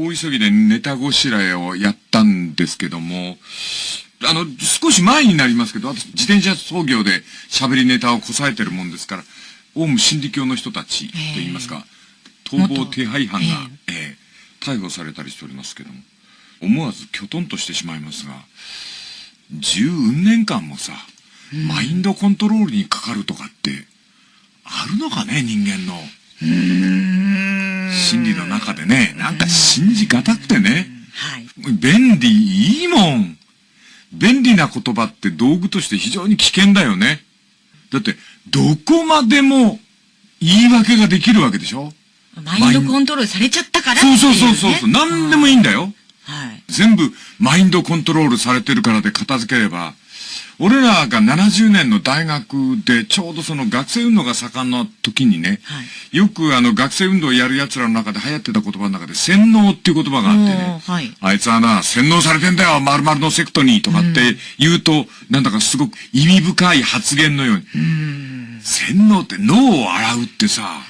大急ぎでネタごしらえをやったんですけども、あの、少し前になりますけど、私、自転車操業で喋りネタをこさえてるもんですから、オウム真理教の人たちと言いますか、逃亡手配犯が、えー、逮捕されたりしておりますけども、思わずきょとんとしてしまいますが、十年間もさ、マインドコントロールにかかるとかって、あるのかね、人間の。心理の中でね、なんか信じがたくてね。はい。便利、いいもん。便利な言葉って道具として非常に危険だよね。だって、どこまでも言い訳ができるわけでしょ？マインドコントロールされちゃったから、ね、そうそうそうそう。何でもいいんだよ。はい。全部マインドコントロールされてるからで片付ければ、俺らが70年の大学でちょうどその学生運動が盛んな時にね、はい、よくあの学生運動をやる奴らの中で流行ってた言葉の中で洗脳っていう言葉があってね、はい、あいつはな、洗脳されてんだよ、〇〇のセクトにとかって言うと、うん、なんだかすごく意味深い発言のように、う洗脳って脳を洗うってさ、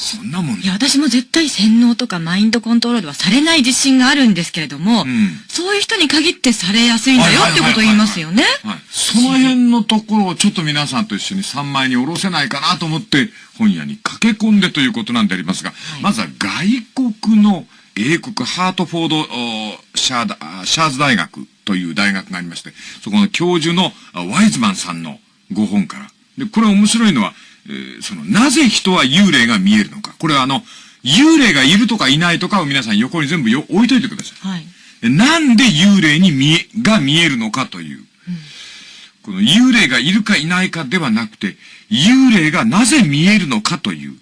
そんなもんいや、私も絶対洗脳とかマインドコントロールはされない自信があるんですけれども、うん、そういう人に限ってされやすいんだよってことを言いますよね。はい。その辺のところをちょっと皆さんと一緒に3枚に下ろせないかなと思って本屋に駆け込んでということなんでありますが、はい、まずは外国の英国ハートフォードシャーシャーズ大学という大学がありまして、そこの教授のワイズマンさんのご本から。で、これ面白いのは、えー、その、なぜ人は幽霊が見えるのか。これはあの、幽霊がいるとかいないとかを皆さん横に全部よ置いといてください。はい。なんで幽霊に見え、が見えるのかという。うん、この幽霊がいるかいないかではなくて、幽霊がなぜ見えるのかという、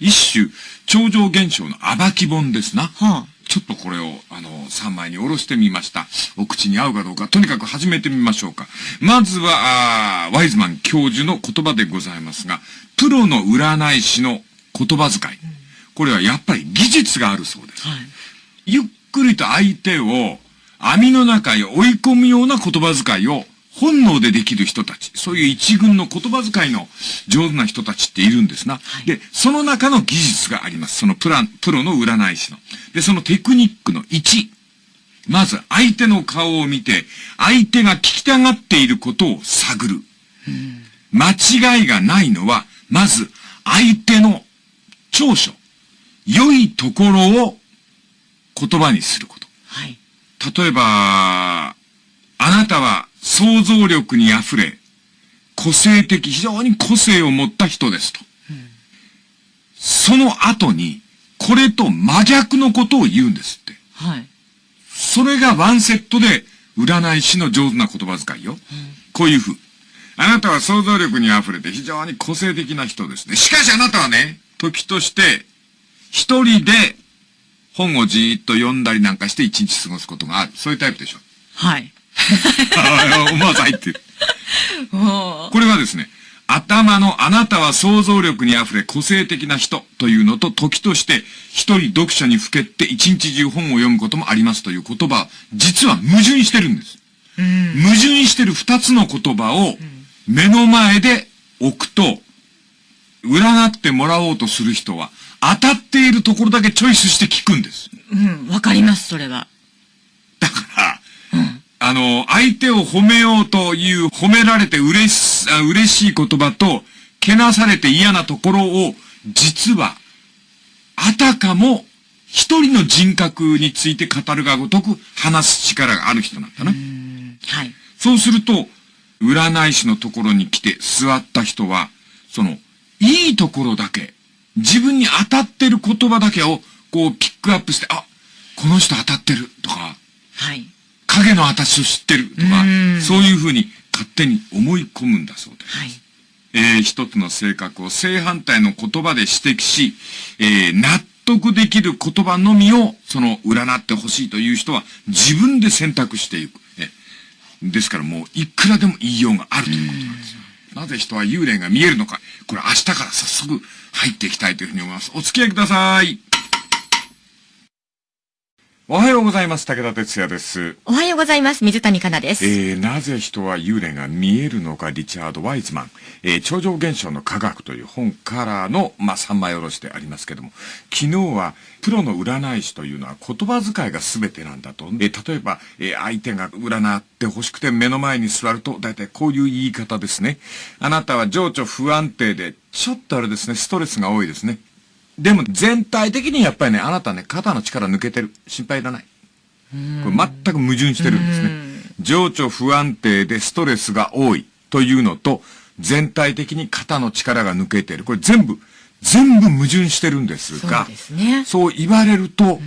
一種、超常現象の暴き本ですな。はあ、ちょっとこれを、あの、3枚に下ろしてみました。お口に合うかどうか、とにかく始めてみましょうか。まずは、ワイズマン教授の言葉でございますが、プロの占い師の言葉遣い。これはやっぱり技術があるそうです。はい、ゆっくりと相手を網の中へ追い込むような言葉遣いを本能でできる人たち、そういう一軍の言葉遣いの上手な人たちっているんですな。はい、で、その中の技術があります。そのプラン、プロの占い師の。で、そのテクニックの1。まず、相手の顔を見て、相手が聞きたがっていることを探る。間違いがないのは、まず、相手の長所、良いところを言葉にすること。はい。例えば、あなたは想像力に溢れ、個性的、非常に個性を持った人ですと。うん、その後に、これと真逆のことを言うんですって。はい。それがワンセットで、占い師の上手な言葉遣いよ。うん、こういう風。あなたは想像力に溢れて非常に個性的な人ですね。しかしあなたはね、時として、一人で本をじーっと読んだりなんかして一日過ごすことがある。そういうタイプでしょ。はい。思わず入ってる。これはですね、頭のあなたは想像力に溢れ個性的な人というのと時として一人読書にふけって一日中本を読むこともありますという言葉、実は矛盾してるんです。矛盾してる二つの言葉を目の前で置くと、占ってもらおうとする人は当たっているところだけチョイスして聞くんです。うん、わかります、それは。だから、うん、あの、相手を褒めようという褒められて嬉し、嬉しい言葉と、けなされて嫌なところを、実は、あたかも、一人の人格について語るがごとく話す力がある人なんだな。はい。そうすると、占い師のところに来て座った人は、その、いいところだけ、自分に当たってる言葉だけを、こう、ピックアップして、あ、この人当たってる、とか、はい。影の私を知ってる、とか、そういうふうに勝手に思い込むんだそうです。はい。えー、一つの性格を正反対の言葉で指摘し、えー、納得できる言葉のみを、その、占ってほしいという人は、自分で選択していく。えですからもう、いくらでも言いようがあるということなんですよ。なぜ人は幽霊が見えるのか。これ明日から早速入っていきたいというふうに思います。お付き合いください。おはようございます。武田哲也です。おはようございます。水谷香奈です。えー、なぜ人は幽霊が見えるのか、リチャード・ワイズマン。えー、超常現象の科学という本からの、まあ、三枚おろしでありますけども、昨日は、プロの占い師というのは言葉遣いが全てなんだと。えー、例えば、えー、相手が占って欲しくて目の前に座ると、だいたいこういう言い方ですね。あなたは情緒不安定で、ちょっとあれですね、ストレスが多いですね。でも全体的にやっぱりね、あなたね、肩の力抜けてる。心配いらない。これ全く矛盾してるんですね。情緒不安定でストレスが多いというのと、全体的に肩の力が抜けている。これ全部、全部矛盾してるんですが、そう、ね,、言われると、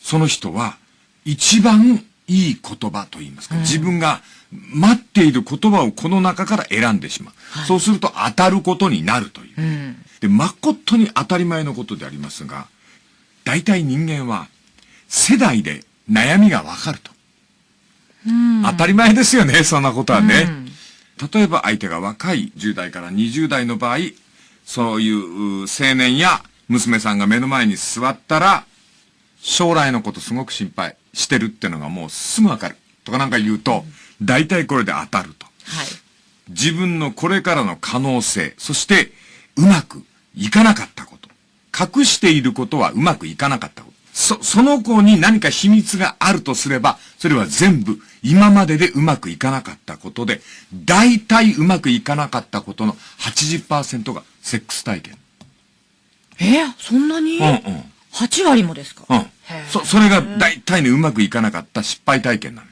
その人は一番いい言葉と言いますか、自分が待っている言葉をこの中から選んでしまう。はい、そうすると当たることになるという。うん、で、誠に当たり前のことでありますが、大体人間は世代で悩みがわかると。当たり前ですよね、そんなことはね。例えば相手が若い10代から20代の場合、そういう青年や娘さんが目の前に座ったら、将来のことすごく心配してるってのがもうすぐわかる。とかなんか言うと、大体これで当たると。はい。自分のこれからの可能性、そしてうまくいかなかったこと。隠していることはうまくいかなかったこと。そ、その子に何か秘密があるとすれば、それは全部今まででうまくいかなかったことで、大体うまくいかなかったことの80%がセックス体験。えー、そんなに？うんうん。8割もですか？うん。そ、それが大体ね、うまくいかなかった失敗体験なの。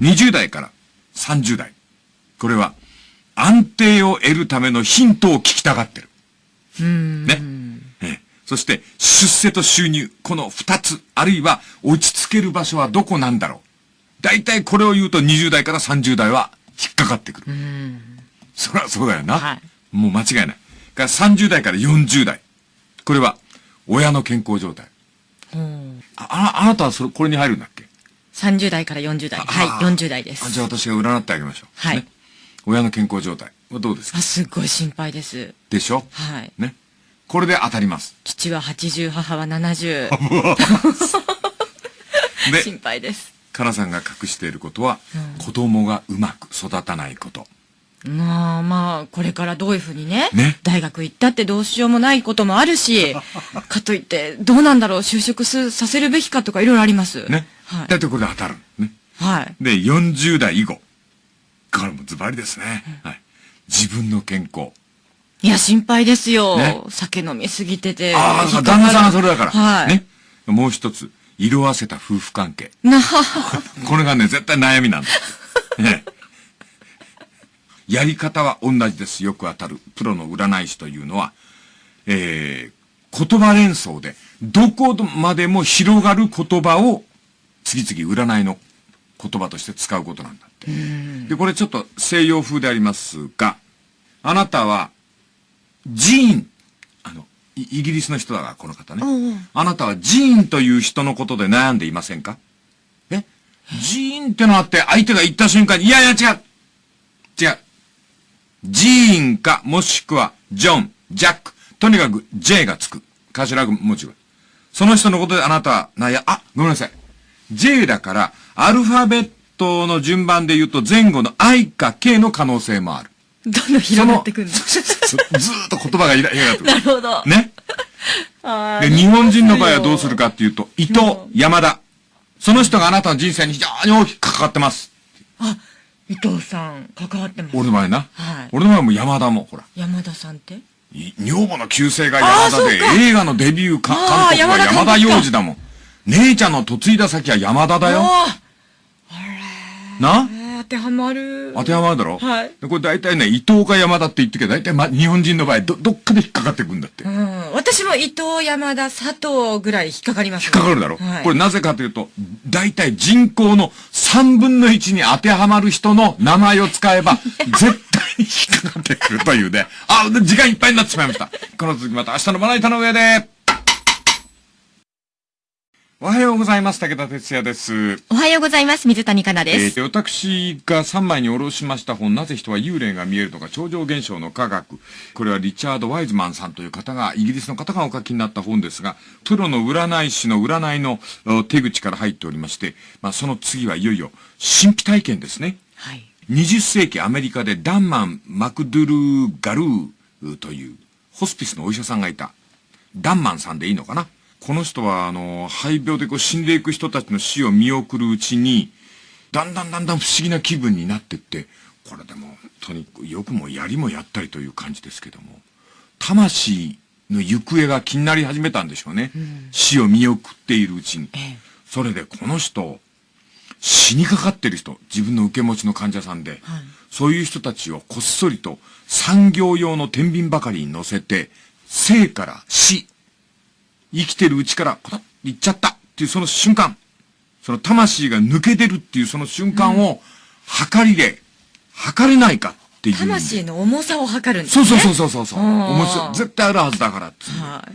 20代から30代。これは、安定を得るためのヒントを聞きたがってる。うん。ね。そして、出世と収入、この二つ、あるいは落ち着ける場所はどこなんだろう。大体これを言うと20代から30代は引っかかってくる。そりゃそうだよな。はい、もう間違いない。から30代から40代。これは、親の健康状態。あ、あなたはそれ、これに入るんだっけ ?30 代から40代。はい、40代です。じゃあ私が占ってあげましょう。はい。ね、親の健康状態はどうですか？あ、すっごい心配です。でしょ？はい。ね。これで当たります。父は80、母は70。で、心配です。かなさんが隠していることは、うん、子供がうまく育たないこと。まあまあ、これからどういうふうにね、ね大学行ったってどうしようもないこともあるし、かといって、どうなんだろう、就職すさせるべきかとかいろいろあります。ね。はい。だってこれで当たる。ね。はい。で、40代以後。これもズバリですね。はい。自分の健康。いや、心配ですよ。ね、酒飲みすぎてて。ああ、旦那さんがそれだから。はい。ね。もう一つ、色あせた夫婦関係。な これがね、絶対悩みなんだ。ね。やり方は同じです。よく当たる。プロの占い師というのは、えー、言葉連想で、どこまでも広がる言葉を、次々占いの言葉として使うことなんだ。で、これちょっと西洋風でありますが、あなたはジーン、あの、イギリスの人だから、この方ね。あなたはジーンという人のことで悩んでいませんか？え？ジーンってのあって、相手が言った瞬間に、いやいや違う違う。ジーンか、もしくは、ジョン、ジャック。とにかく、J がつく。頭文字が。その人のことであなたは、なや、あ、ごめんなさい。J だから、アルファベットの順番で言うと前後の I か K の可能性もある。どんどん広がってくるずーっと言葉がいら、いらなるほど。ね。で、日本人の場合はどうするかっていうと、伊藤、山田。その人があなたの人生に非常に大きく関わってます。あ、伊藤さん、関わってます。俺の前な。はい。俺の前も山田も、ほら。山田さんって？女房の旧姓が山田で、映画のデビューか監督は山田洋次だもん。姉ちゃんの嫁いだ先は山田だよ。な？当てはまる。当てはまるだろ？はい。これ大体ね、伊藤か山田って言ってけど、大体、ま、日本人の場合、ど、どっかで引っかかってくんだって。うん。私も伊藤、山田、佐藤ぐらい引っかかります、ね、引っかかるだろ、はい、これなぜかというと、大体人口の3分の1に当てはまる人の名前を使えば、絶対に引っかかってくるというね。あ、時間いっぱいになってしまいました。この続きまた明日のまな板の上で。おはようございます。武田哲也です。おはようございます。水谷香奈です。えー、私が3枚におろしました本、なぜ人は幽霊が見えるのか、超常現象の科学。これはリチャード・ワイズマンさんという方が、イギリスの方がお書きになった本ですが、プロの占い師の占いの手口から入っておりまして、まあ、その次はいよいよ神秘体験ですね。はい。20世紀アメリカでダンマン・マクドゥルー・ガルーというホスピスのお医者さんがいた。ダンマンさんでいいのかな？この人は、あの、肺病でこう死んでいく人たちの死を見送るうちに、だんだんだんだん不思議な気分になってって、これでも、とにかくよくもやりもやったりという感じですけども、魂の行方が気になり始めたんでしょうね。うん、死を見送っているうちに。ええ、それでこの人、死にかかってる人、自分の受け持ちの患者さんで、はい、そういう人たちをこっそりと産業用の天秤ばかりに乗せて、生から死生きてるうちから、パタッ行っちゃったっていうその瞬間、その魂が抜け出るっていうその瞬間を、測りで、測れないかっていう。魂の重さを測るんですね。そうそうそうそうそう。重さ、絶対あるはずだからって。はい、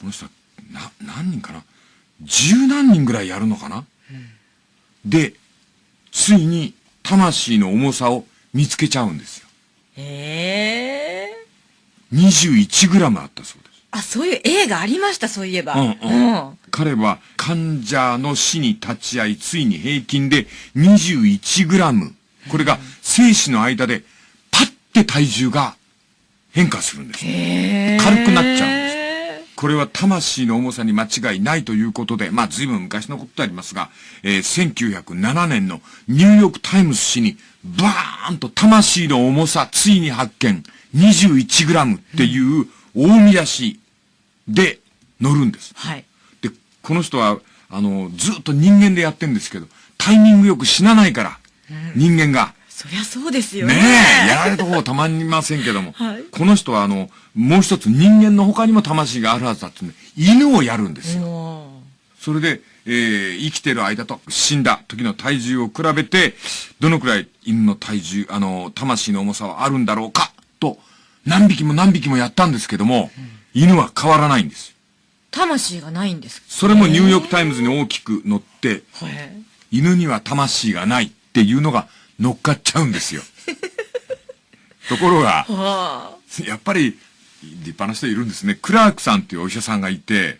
この人は、な、何人かな？十何人ぐらいやるのかな、うん、で、ついに、魂の重さを見つけちゃうんですよ。へえ。21グラムあったそうです。あ、そういう映画ありました、そういえば。うん、うん。うん、彼は患者の死に立ち会い、ついに平均で21グラム。これが生死の間で、パッて体重が変化するんです。軽くなっちゃうんです。これは魂の重さに間違いないということで、まあ随分昔のことでありますが、えー、1907年のニューヨークタイムズ紙に、バーンと魂の重さついに発見、21グラムっていう大見出しで載るんです。はい。で、この人は、あの、ずっと人間でやってんですけど、タイミングよく死なないから、うん、人間が。そりゃそうですよね。ねえ、やられた方たまりませんけども。はい、この人は、あの、もう一つ人間の他にも魂があるはずだってね、犬をやるんですよ。それで、えー、生きてる間と死んだ時の体重を比べて、どのくらい犬の体重、あの、魂の重さはあるんだろうか、と、何匹も何匹もやったんですけども、うん犬は変わらないんです。魂がないんですそれもニューヨークタイムズに大きく載って、犬には魂がないっていうのが乗っかっちゃうんですよ。ところが、やっぱり立派な人いるんですね。クラークさんっていうお医者さんがいて、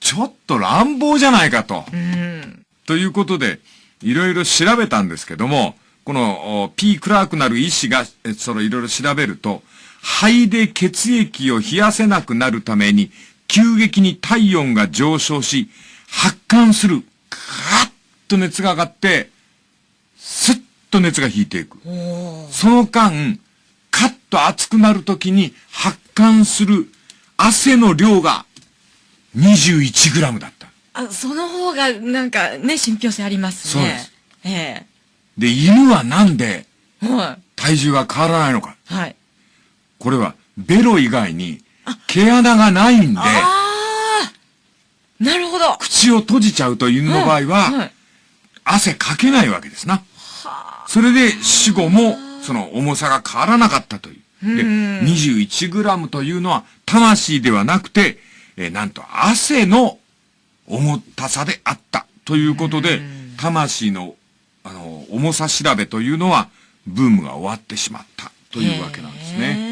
ちょっと乱暴じゃないかと。うん、ということで、いろいろ調べたんですけども、この P. クラークなる医師が、そのいろいろ調べると、肺で血液を冷やせなくなるために、急激に体温が上昇し、発汗する。カーッと熱が上がって、スッと熱が引いていく。その間、カッと熱くなるときに発汗する汗の量が21グラムだった。あ、その方がなんかね、信憑性ありますね。そうです。ええで、犬はなんで、体重が変わらないのか。はい。これはベロ以外に毛穴がないんで、なるほど。口を閉じちゃうと犬の場合は、汗かけないわけですな。それで死後もその重さが変わらなかったという。で、21グラムというのは魂ではなくて、えー、なんと汗の重たさであったということで、魂のあの重さ調べというのはブームが終わってしまったというわけなんですね。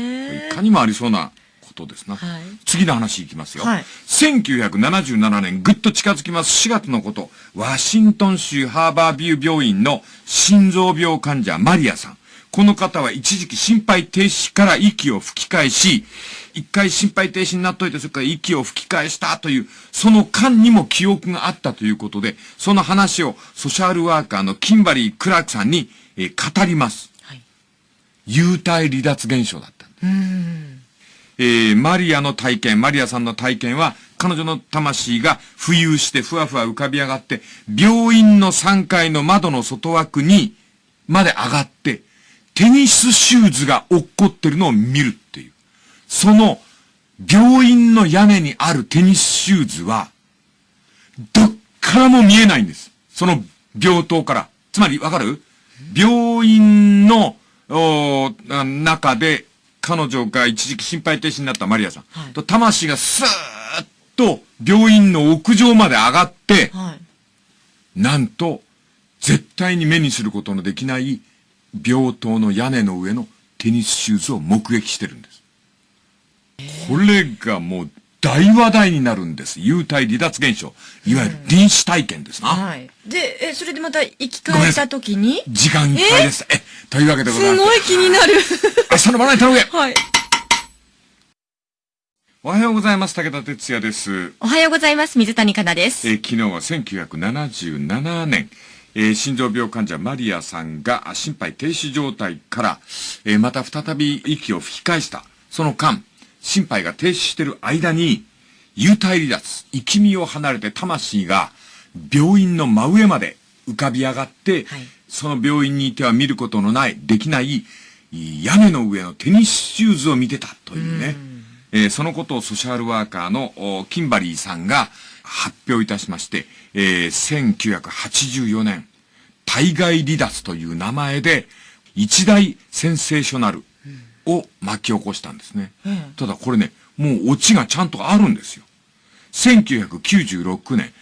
いかにもありそうなことですな。はい、次の話いきますよ。はい、1977年、ぐっと近づきます。4月のこと。ワシントン州ハーバービュー病院の心臓病患者マリアさん。この方は一時期心肺停止から息を吹き返し、一回心肺停止になっといて、それから息を吹き返したという、その間にも記憶があったということで、その話をソシャルワーカーのキンバリー・クラークさんに、えー、語ります。はい、幽体離脱現象だった。えー、マリアの体験、マリアさんの体験は、彼女の魂が浮遊してふわふわ浮かび上がって、病院の3階の窓の外枠にまで上がって、テニスシューズが落っこってるのを見るっていう。その、病院の屋根にあるテニスシューズは、どっからも見えないんです。その病棟から。つまり、わかる？病院の、中で彼女が一時期心肺停止になったマリアさん、はい、と魂がスーッと病院の屋上まで上がって、はい、なんと、絶対に目にすることのできない病棟の屋根の上のテニスシューズを目撃してるんです。これがもう大話題になるんです。幽体離脱現象。いわゆる臨死体験ですな。はい。で、え、それでまた生き返った時に？時間いっぱいです。え？というわけでございます。すごい気になる。明日の笑い頼むはい。おはようございます。武田哲也です。おはようございます。水谷香奈です。え昨日は1977年、えー、心臓病患者マリアさんが心肺停止状態から、えー、また再び息を吹き返した。その間、心肺が停止してる間に、幽体離脱、生き身を離れて魂が病院の真上まで浮かび上がって、はい、その病院にいては見ることのない、できない屋根の上のテニスシューズを見てたというね。うえー、そのことをソシャルワーカーのキンバリーさんが発表いたしまして、えー、1984年、対外離脱という名前で一大センセーショナルを巻き起こしたんですね。うん、ただこれね、もうオチがちゃんとあるんですよ。1996年、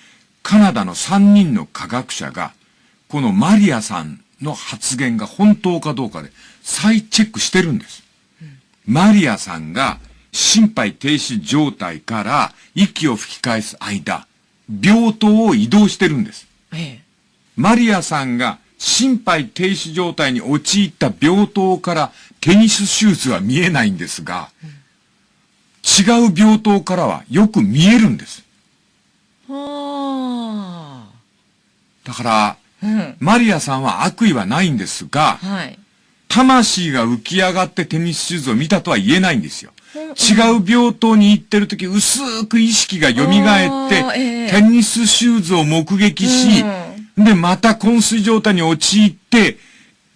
カナダの3人の科学者が、このマリアさんの発言が本当かどうかで再チェックしてるんです。うん、マリアさんが心肺停止状態から息を吹き返す間、病棟を移動してるんです。ええ、マリアさんが心肺停止状態に陥った病棟からテニスシューズは見えないんですが、違う病棟からはよく見えるんです。だから、うん、マリアさんは悪意はないんですが、はい、魂が浮き上がってテニスシューズを見たとは言えないんですよ。違う病棟に行ってる時、薄く意識が蘇って、えー、テニスシューズを目撃し、うん、で、また昏睡状態に陥って、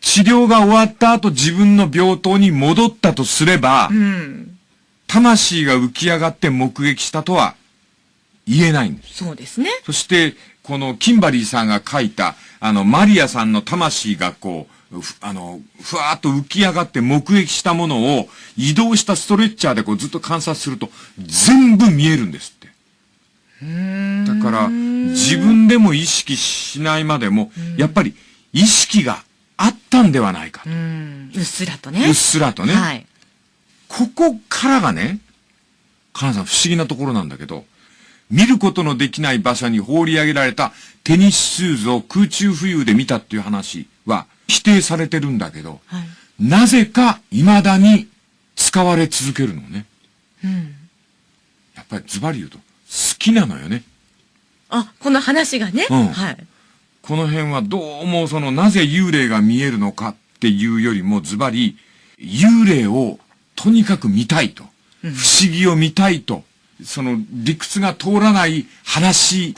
治療が終わった後自分の病棟に戻ったとすれば、うん、魂が浮き上がって目撃したとは言えないんです。そうですね。そして、このキンバリーさんが書いた、あの、マリアさんの魂がこう、あの、ふわーっと浮き上がって目撃したものを移動したストレッチャーでこうずっと観察すると全部見えるんですって。だから、自分でも意識しないまでも、やっぱり意識があったんではないかと。うっすらとね。うっすらとね。はい。ここからがね、かなさん不思議なところなんだけど、見ることのできない場所に放り上げられたテニスシューズを空中浮遊で見たっていう話は否定されてるんだけど、はい、なぜか未だに使われ続けるのね。うん。やっぱりズバリ言うと好きなのよね。あ、この話がね。うん。はい。この辺はどうもそのなぜ幽霊が見えるのかっていうよりもズバリ幽霊をとにかく見たいと、不思議を見たいと、その理屈が通らない話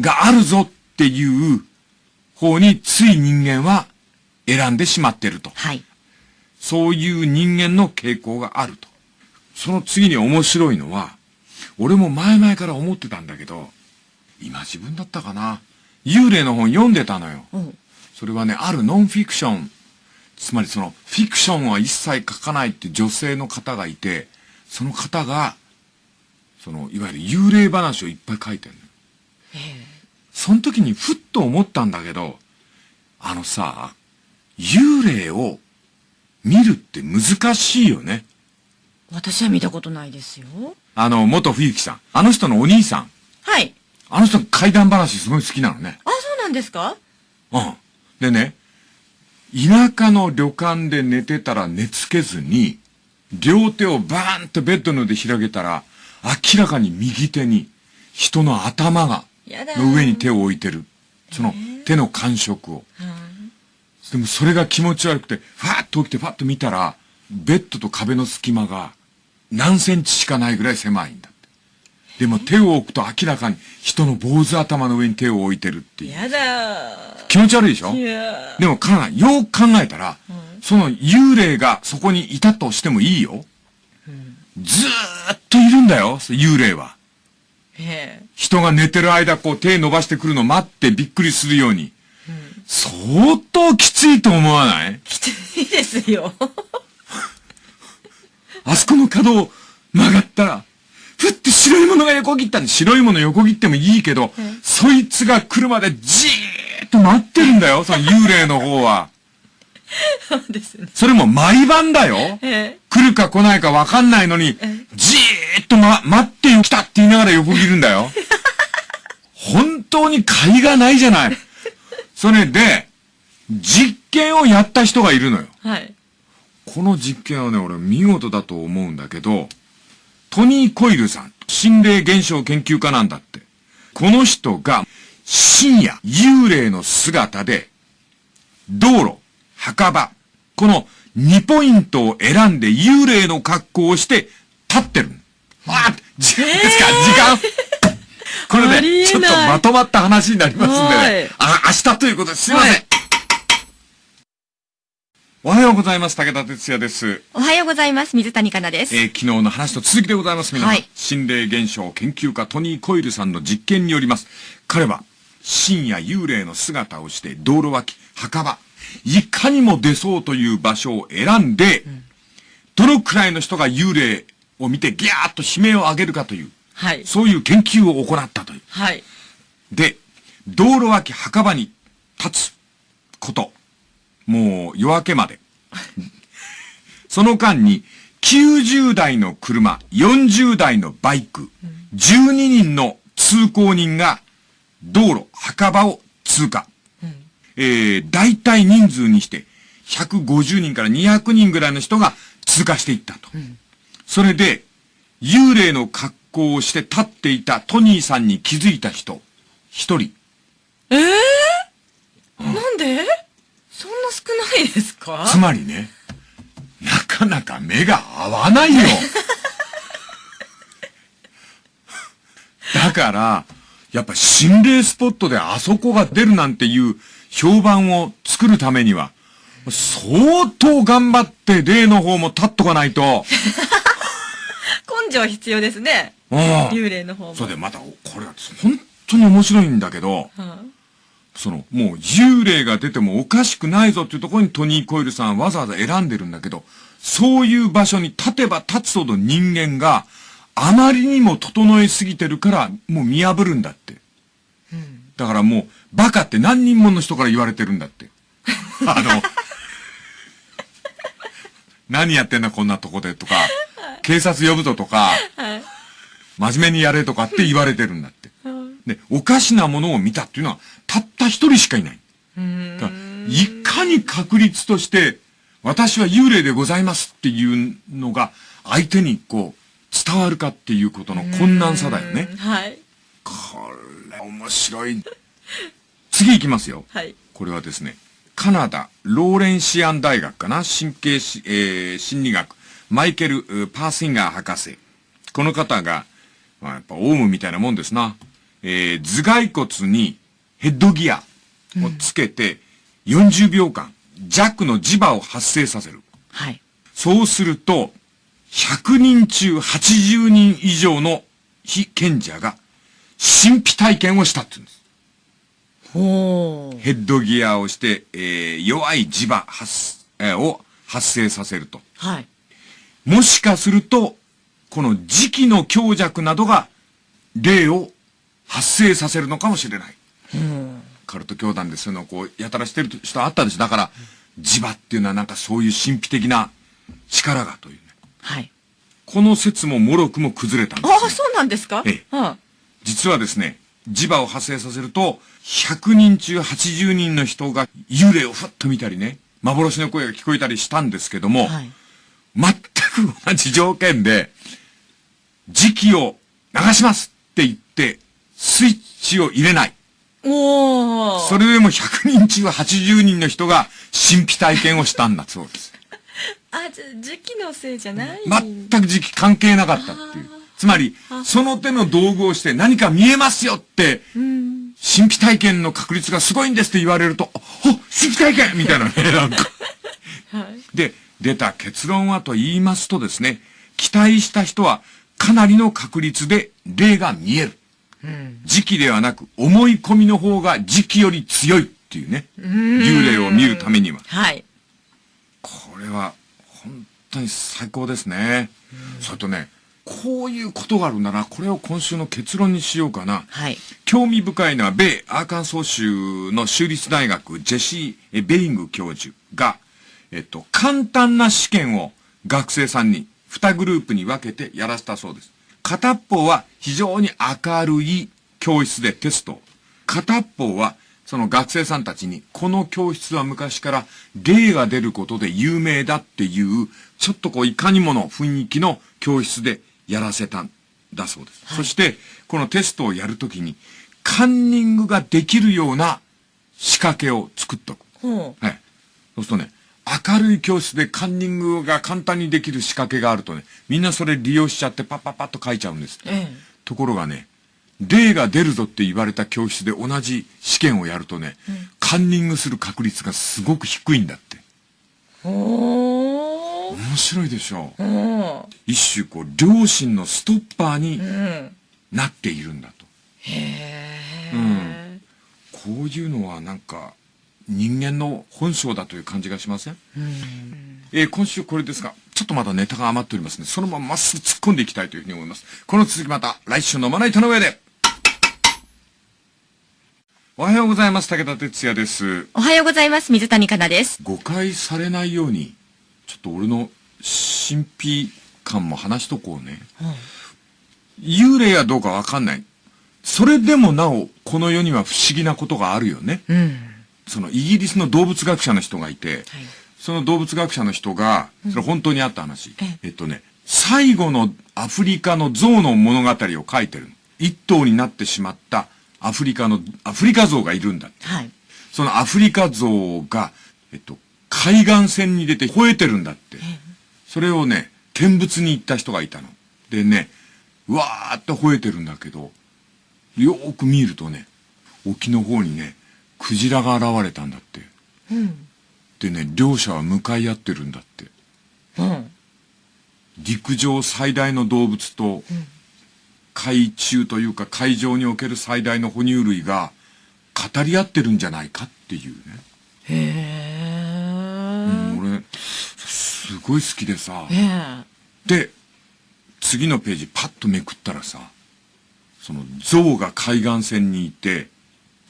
があるぞっていう方につい人間は選んでしまってると。はい。そういう人間の傾向があると。その次に面白いのは、俺も前々から思ってたんだけど、今自分だったかな。幽霊の本読んでたのよ。うん、それはね、あるノンフィクション。つまりその、フィクションは一切書かないって女性の方がいて、その方が、その、いわゆる幽霊話をいっぱい書いてるのよ。その時にふっと思ったんだけど、あのさ、幽霊を見るって難しいよね。私は見たことないですよ。あの、元冬木さん。あの人のお兄さん。はい。あの人怪談話すごい好きなのね。あ、そうなんですか？うん。でね、田舎の旅館で寝てたら寝つけずに、両手をバーンとベッドの上で開けたら、明らかに右手に人の頭が、の上に手を置いてる。その手の感触を。でもそれが気持ち悪くて、ファーッと起きてファッと見たら、ベッドと壁の隙間が何センチしかないぐらい狭いんだ。でも手を置くと明らかに人の坊主頭の上に手を置いてるっていう。やだ気持ち悪いでしょ？でも、かなよく考えたら、うん、その幽霊がそこにいたとしてもいいよ。うん、ずーっといるんだよ、幽霊は。人が寝てる間、こう手伸ばしてくるの待ってびっくりするように。うん、相当きついと思わない？きついですよ。あそこの角を曲がったら、ふって白いものが横切ったんで白いもの横切ってもいいけど、そいつが来るまでじーっと待ってるんだよ、その幽霊の方は。そうですね。それも毎晩だよ。来るか来ないかわかんないのに、じーっとま、待ってよ来たって言いながら横切るんだよ。本当に甲斐がないじゃない。それで、実験をやった人がいるのよ。はい。この実験はね、俺見事だと思うんだけど、トニー・コイルさん、心霊現象研究家なんだって。この人が深夜幽霊の姿で、道路、墓場、この2ポイントを選んで幽霊の格好をして立ってる。あ時間ですか、時間これで、ちょっとまとまった話になりますんでね。あ、明日ということですいません。はいおはようございます。武田哲也です。おはようございます。水谷香奈です。えー、昨日の話と続きでございます。皆さん。はい、心霊現象研究家トニー・コイルさんの実験によります。彼は深夜幽霊の姿をして道路脇、墓場、いかにも出そうという場所を選んで、うん、どのくらいの人が幽霊を見てギャーッと悲鳴を上げるかという、はい、そういう研究を行ったという。はい、で、道路脇墓場に立つこと。もう夜明けまで。その間に、90台の車、40台のバイク、12人の通行人が道路、墓場を通過。うん、えー、大体人数にして、150人から200人ぐらいの人が通過していったと。うん、それで、幽霊の格好をして立っていたトニーさんに気づいた人、一人。ええーうん、なんでそんないですか？つまりね、なかなか目が合わないよ。だから、やっぱ心霊スポットであそこが出るなんていう評判を作るためには、相当頑張って霊の方も立っとかないと。根性必要ですね。幽霊の方も。そうで、また、これは本当に面白いんだけど、うんその、もう幽霊が出てもおかしくないぞっていうところにトニー・コイルさんわざわざ選んでるんだけど、そういう場所に立てば立つほど人間があまりにも整えすぎてるからもう見破るんだって。うん、だからもうバカって何人もの人から言われてるんだって。あの、何やってんだこんなとこでとか、警察呼ぶぞとか、真面目にやれとかって言われてるんだって。で、おかしなものを見たっていうのは、たった一人しかいない。いかに確率として、私は幽霊でございますっていうのが、相手にこう、伝わるかっていうことの困難さだよね。はい。これ、面白い。次行きますよ。はい。これはですね、カナダ、ローレンシアン大学かな？神経し、えー、心理学、マイケル・パーシンガー博士。この方が、まあ、やっぱオウムみたいなもんですな。えー、頭蓋骨にヘッドギアをつけて、40秒間、弱の磁場を発生させる。はい。そうすると、100人中80人以上の非賢者が神秘体験をしたって言うんです。ほう。ヘッドギアをして、えー、弱い磁場発、えー、を発生させると。はい。もしかすると、この磁気の強弱などが霊を発生させるのかもしれない。うん、カルト教団でそういうのをこう、やたらしてる人あったでしょ。だから、磁場っていうのはなんかそういう神秘的な力がというね。はい。この説ももろくも崩れたんです、ね、ああ、そうなんですか？ええ。はあ、実はですね、磁場を発生させると、100人中80人の人が幽霊をふっと見たりね、幻の声が聞こえたりしたんですけども、はい、全く同じ条件で、時期を流しますって言って、スイッチを入れない。おそれでも100人中80人の人が神秘体験をしたんだそうです。あ、じゃ、時期のせいじゃない全く時期関係なかったっていう。つまり、その手の道具をして何か見えますよって、神秘体験の確率がすごいんですって言われると、あ、神秘体験みたいなね、なんか。はい、で、出た結論はと言いますとですね、期待した人はかなりの確率で霊が見える。時期ではなく思い込みの方が時期より強いっていうね。幽霊を見るためには。はい。これは本当に最高ですね。それとね、こういうことがあるなら、これを今週の結論にしようかな。はい。興味深いのは、米アーカンソー州の州立大学、ジェシー・ベリング教授が、えっと、簡単な試験を学生さんに2グループに分けてやらせたそうです。片方は非常に明るい教室でテスト。片方はその学生さんたちに、この教室は昔から霊が出ることで有名だっていう、ちょっとこういかにもの雰囲気の教室でやらせたんだそうです。はい、そして、このテストをやるときに、カンニングができるような仕掛けを作っとく。はい。そうするとね、明るい教室でカンニングが簡単にできる仕掛けがあるとね、みんなそれ利用しちゃってパッパッパッと書いちゃうんです。ええ、ところがね、霊が出るぞって言われた教室で同じ試験をやるとね、うん、カンニングする確率がすごく低いんだって。お面白いでしょう。一種こう、良心のストッパーになっているんだと。へうん。こういうのはなんか、人間の本性だという感じがしません、うん、えー、今週これですが、ちょっとまだネタが余っておりますので、そのまままっすぐ突っ込んでいきたいというふうに思います。この続きまた来週のまな板の上で。おはようございます。武田哲也です。おはようございます。水谷香奈です。誤解されないように、ちょっと俺の神秘感も話しとこうね。幽霊やどうかわかんない。それでもなお、この世には不思議なことがあるよね。うん。そのイギリスの動物学者の人がいて、はい、その動物学者の人が、それ本当にあった話。うん、えっとね、最後のアフリカの象の物語を書いてる一頭になってしまったアフリカの、アフリカ象がいるんだ。はい。そのアフリカ象が、えっと、海岸線に出て吠えてるんだって。それをね、見物に行った人がいたの。でね、うわーって吠えてるんだけど、よーく見るとね、沖の方にね、クジラが現れたんだって。うん。でね、両者は向かい合ってるんだって。うん。陸上最大の動物と、うん、海中というか海上における最大の哺乳類が語り合ってるんじゃないかっていうね。へえ。うん、俺、すごい好きでさ。へで、次のページパッとめくったらさ、その象が海岸線にいて、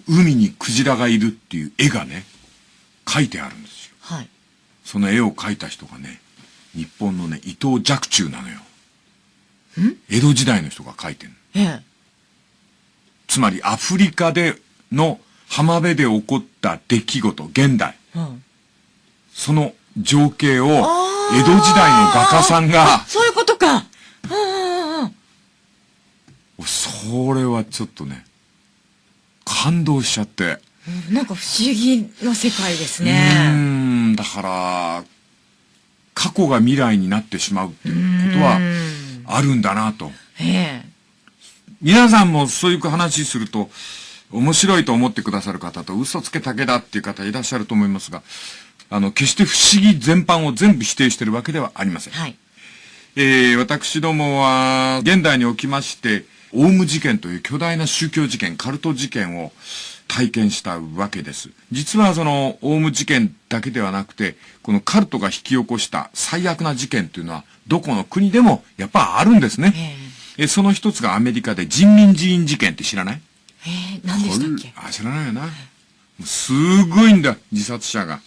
海にクジラがいるっていう絵がね、描いてあるんですよ。はい。その絵を描いた人がね、日本のね、伊藤若冲なのよ。ん？江戸時代の人が描いてるええ。つまりアフリカでの浜辺で起こった出来事、現代。うん、その情景を江戸時代の画家さんが。そういうことか。それはちょっとね、感動しちゃって。なんか不思議な世界ですね。うん、だから、過去が未来になってしまうっていうことはあるんだなと。ええ。皆さんもそういう話すると、面白いと思ってくださる方と嘘つけたけだっていう方いらっしゃると思いますが、あの、決して不思議全般を全部否定しているわけではありません。はい。えー、私どもは、現代におきまして、オウム事件という巨大な宗教事件、カルト事件を体験したわけです。実はその、オウム事件だけではなくて、このカルトが引き起こした最悪な事件というのは、どこの国でもやっぱあるんですね。えその一つがアメリカで人民寺院事件って知らない？えー、何でしたっけ？あ、知らないよな。すごいんだ、自殺者が。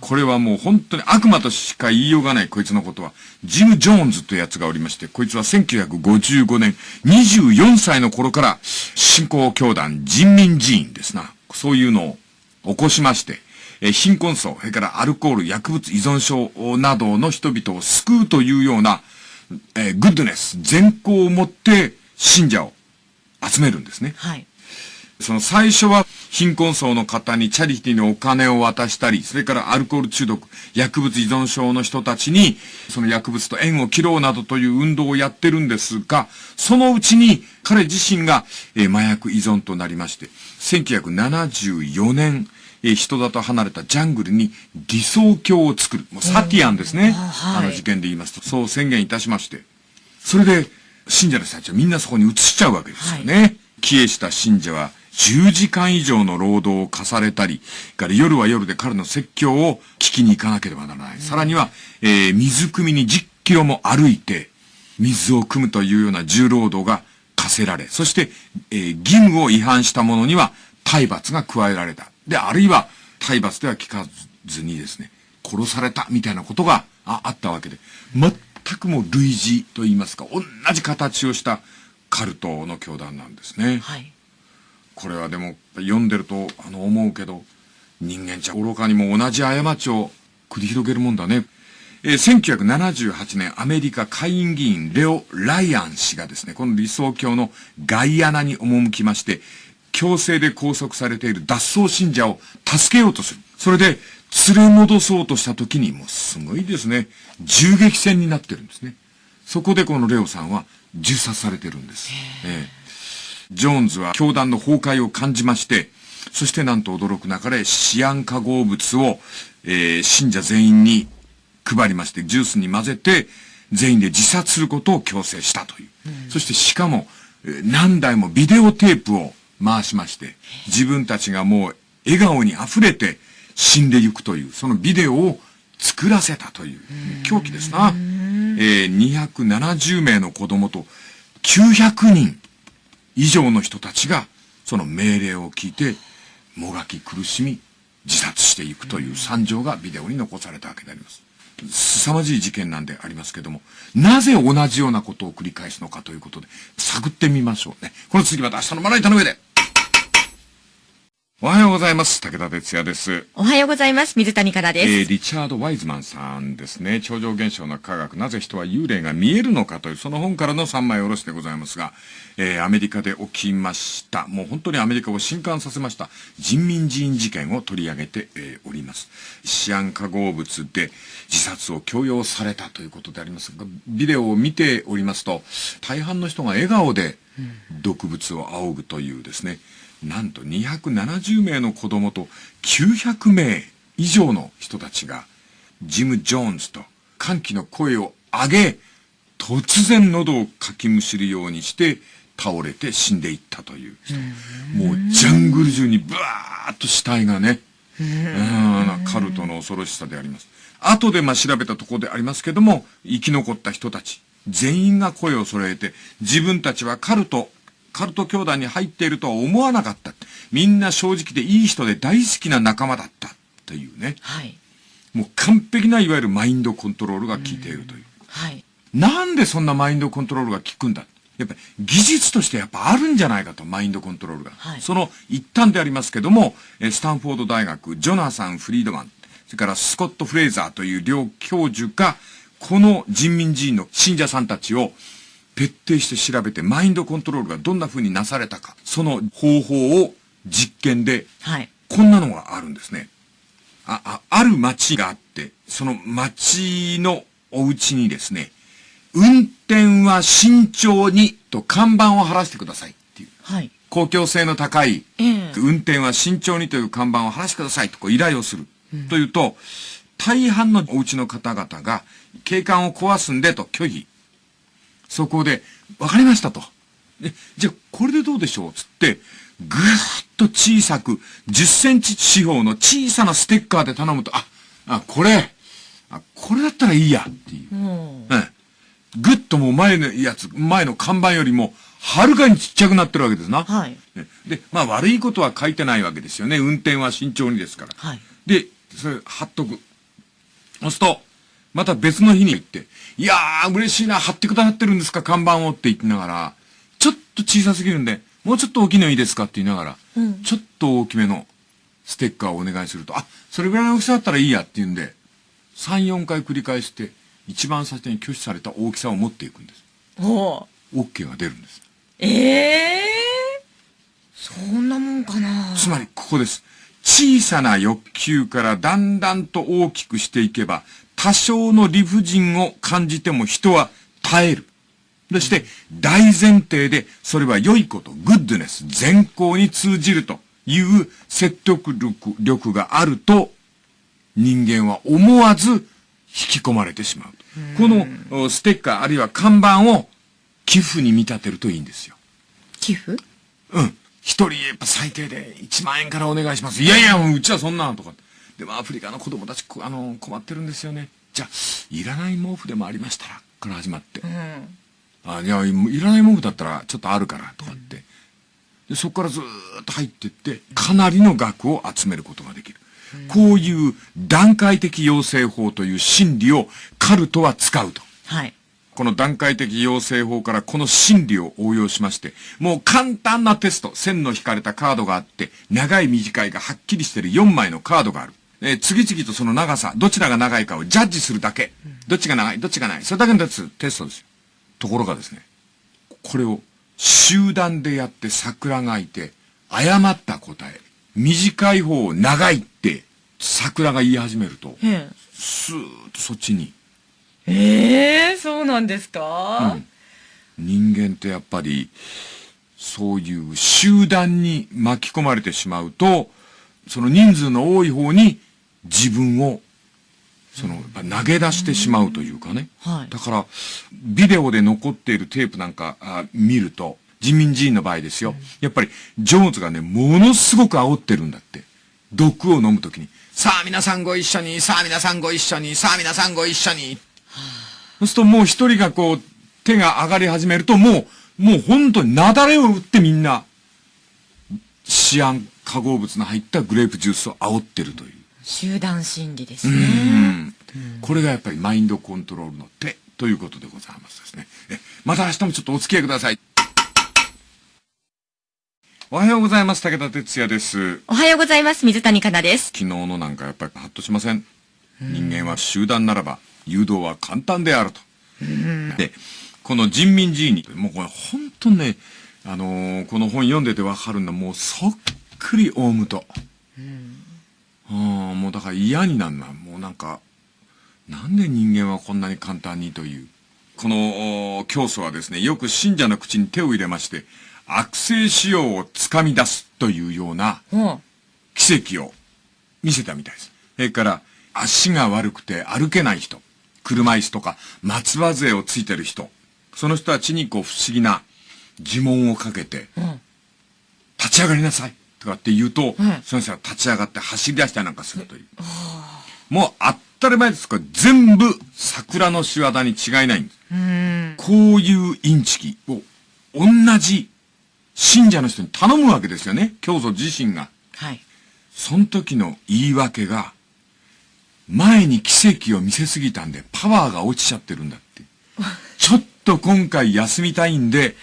これはもう本当に悪魔としか言いようがないこいつのことは。ジム・ジョーンズというやつがおりまして、こいつは1955年24歳の頃から信仰教団人民寺院ですな。そういうのを起こしまして、え貧困層、それからアルコール、薬物依存症などの人々を救うというような、え、グッドネス、善行を持って信者を集めるんですね。はい。その最初は貧困層の方にチャリティーにお金を渡したり、それからアルコール中毒、薬物依存症の人たちに、その薬物と縁を切ろうなどという運動をやってるんですが、そのうちに彼自身が、えー、麻薬依存となりまして、1974年、えー、人里離れたジャングルに理想郷を作る。もうサティアンですね。あの事件で言いますと、そう宣言いたしまして。それで、信者の人たちはみんなそこに移しちゃうわけですよね。はい、帰依した信者は、10時間以上の労働を課されたり、から夜は夜で彼の説教を聞きに行かなければならない。さらには、えー、水汲みに10キロも歩いて、水を汲むというような重労働が課せられ、そして、えー、義務を違反した者には体罰が加えられた。で、あるいは体罰では効かずにですね、殺されたみたいなことがああったわけで、全くも類似と言いますか、同じ形をしたカルトの教団なんですね。はい。これはでも読んでるとあの思うけど、人間じゃ愚かにも同じ過ちを繰り広げるもんだね。えー、1978年アメリカ下院議員レオ・ライアン氏がですね、この理想郷のガイアナに赴きまして、強制で拘束されている脱走信者を助けようとする。それで連れ戻そうとした時にもうすごいですね、銃撃戦になってるんですね。そこでこのレオさんは銃殺されてるんです。えージョーンズは教団の崩壊を感じまして、そしてなんと驚くなかれ、シアン化合物を、えー、信者全員に配りまして、ジュースに混ぜて、全員で自殺することを強制したという。うん、そしてしかも、何台もビデオテープを回しまして、自分たちがもう笑顔に溢れて死んでいくという、そのビデオを作らせたという、狂気ですな。えー、270名の子供と900人以上の人たちが、その命令を聞いて、もがき苦しみ、自殺していくという惨状がビデオに残されたわけであります。凄まじい事件なんでありますけども、なぜ同じようなことを繰り返すのかということで、探ってみましょうね。この次また明日のまな板の上で。おはようございます。武田哲也です。おはようございます。水谷香です。えー、リチャード・ワイズマンさんですね。超常現象の科学、なぜ人は幽霊が見えるのかという、その本からの3枚おろしでございますが、えー、アメリカで起きました。もう本当にアメリカを震撼させました。人民寺院事件を取り上げて、えー、おります。シアン化合物で自殺を強要されたということでありますが、ビデオを見ておりますと、大半の人が笑顔で毒物を仰ぐというですね、うんなんと270名の子供と900名以上の人たちが、ジム・ジョーンズと歓喜の声を上げ、突然喉をかきむしるようにして倒れて死んでいったという人。もうジャングル中にブワーッと死体がね、カルトの恐ろしさであります。後でまあ調べたところでありますけども、生き残った人たち、全員が声を揃えて、自分たちはカルトカルト教団に入っているとは思わなかった。みんな正直でいい人で大好きな仲間だったというね。はい。もう完璧ないわゆるマインドコントロールが効いているという。うはい。なんでそんなマインドコントロールが効くんだ？やっぱり技術としてやっぱあるんじゃないかと、マインドコントロールが。はい、その一端でありますけども、スタンフォード大学、ジョナサン・フリードマン、それからスコット・フレーザーという両教授が、この人民寺院の信者さんたちを徹底して調べて、マインドコントロールがどんな風になされたか、その方法を実験で、はい、こんなのがあるんですね。あ、あ、ある町があって、その町のお家にですね、運転は慎重にと看板を貼らせてくださいっていう。はい。公共性の高い、えー、運転は慎重にという看板を貼らせてくださいとこう依頼をする。うん、というと、大半のお家の方々が景観を壊すんでと拒否そこで、わかりましたと。え、じゃあ、これでどうでしょう？つって、ぐーっと小さく、10センチ四方の小さなステッカーで頼むと、あ、あ、これ、あ、これだったらいいやっていう。うん。ぐっともう前のやつ、前の看板よりも、はるかにちっちゃくなってるわけですな。はい。で、まあ悪いことは書いてないわけですよね。運転は慎重にですから。はい。で、それ貼っとく。押すと、また別の日に行って、いやー、嬉しいな、貼ってくださってるんですか、看板をって言ってながら、ちょっと小さすぎるんで、もうちょっと大きいのいいですか？って言いながら、うん、ちょっと大きめのステッカーをお願いすると、あ、それぐらいの大きさだったらいいやって言うんで、3、4回繰り返して、一番最初に拒否された大きさを持っていくんです。お OK が出るんです。ええー、そんなもんかなつまり、ここです。小さな欲求からだんだんと大きくしていけば、多少の理不尽を感じても人は耐える。そして、大前提で、それは良いこと、グッドネス、善行に通じるという説得力力があると、人間は思わず引き込まれてしまう。このステッカーあるいは看板を寄付に見立てるといいんですよ。寄付？うん。一人やっぱ最低で1万円からお願いします。いやいや、うちはそんなとか。でもアフリカの子供たち、あの、困ってるんですよね。じゃあ、いらない毛布でもありましたら、から始まって。うん、あ、いや、いらない文句だったらちょっとあるから、とかって。で、そこからずっと入っていって、かなりの額を集めることができる。こういう段階的要請法という心理をカルトは使うと。はい。この段階的要請法からこの心理を応用しまして、もう簡単なテスト、線の引かれたカードがあって、長い短いがはっきりしてる4枚のカードがある。えー、次々とその長さ、どちらが長いかをジャッジするだけ。どっちが長い、どっちがない？それだけのテストですよ。ところがですね、これを集団でやって桜がいて、誤った答え、短い方を長いって桜が言い始めると、スーッとそっちに。ええー、そうなんですか、うん、人間ってやっぱり、そういう集団に巻き込まれてしまうと、その人数の多い方に自分をその、投げ出してしまうというかね。はい、だから、ビデオで残っているテープなんかあ見ると、人民寺院の場合ですよ。やっぱり、ジョーンズがね、ものすごく煽ってるんだって。毒を飲むときに。さあ皆さんご一緒に、さあ皆さんご一緒に、さあ皆さんご一緒に。そうするともう一人がこう、手が上がり始めると、もう、もう本当に雪崩を打ってみんな、シアン化合物の入ったグレープジュースを煽ってるという。集団心理ですね。これがやっぱりマインドコントロールの手ということでございますですね。えまた明日もちょっとお付き合いください。おはようございます。武田哲也です。おはようございます。水谷香奈です。昨日のなんかやっぱりハッとしません。人間は集団ならば誘導は簡単であると。で、この人民寺院に、もうこれ本当ね、あのー、この本読んでてわかるんだ。もうそっくりオウムと。うん、もうだから嫌になんな。もうなんか、なんで人間はこんなに簡単にという。この教祖はですね、よく信者の口に手を入れまして、悪性腫瘍を掴み出すというような奇跡を見せたみたいです。それから足が悪くて歩けない人、車椅子とか松葉杖をついてる人、その人たちにこう不思議な呪文をかけて、立ち上がりなさいとかって言うと、その人が立ち上がって走り出したりなんかするという。もう当たり前ですから全部桜の仕業に違いないんです。こういうインチキを同じ信者の人に頼むわけですよね。教祖自身が。はい。その時の言い訳が、前に奇跡を見せすぎたんで、パワーが落ちちゃってるんだって。ちょっと今回休みたいんで、